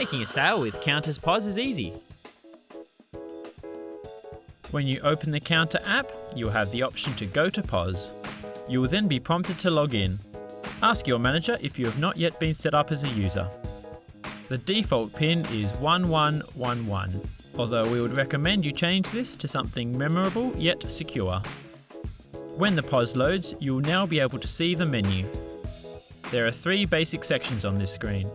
Making a sale with Counters POS is easy. When you open the Counter app, you'll have the option to go to POS. You will then be prompted to log in. Ask your manager if you have not yet been set up as a user. The default PIN is 1111, although we would recommend you change this to something memorable yet secure. When the POS loads, you will now be able to see the menu. There are three basic sections on this screen.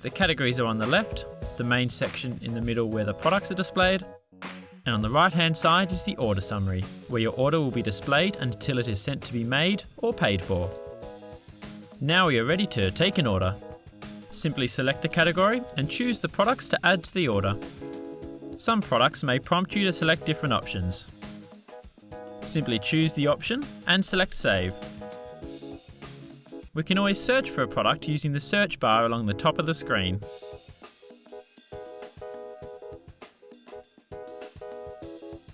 The categories are on the left, the main section in the middle where the products are displayed, and on the right hand side is the order summary, where your order will be displayed until it is sent to be made or paid for. Now we are ready to take an order. Simply select the category and choose the products to add to the order. Some products may prompt you to select different options. Simply choose the option and select Save. We can always search for a product using the search bar along the top of the screen.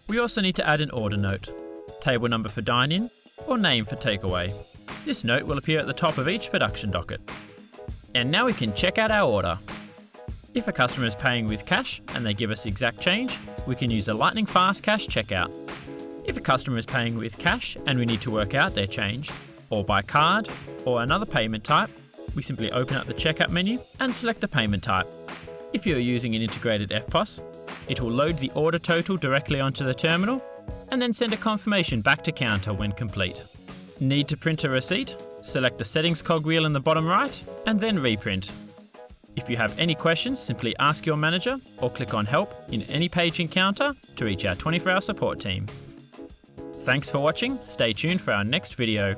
We also need to add an order note, table number for dine-in, or name for takeaway. This note will appear at the top of each production docket. And now we can check out our order. If a customer is paying with cash and they give us exact change, we can use a Lightning Fast Cash checkout. If a customer is paying with cash and we need to work out their change, or by card, or another payment type, we simply open up the checkout menu and select the payment type. If you're using an integrated EFTPOS, it will load the order total directly onto the terminal and then send a confirmation back to counter when complete. Need to print a receipt? Select the settings cogwheel in the bottom right and then reprint. If you have any questions, simply ask your manager or click on help in any page in Counter to reach our 24 hour support team. Thanks for watching, stay tuned for our next video.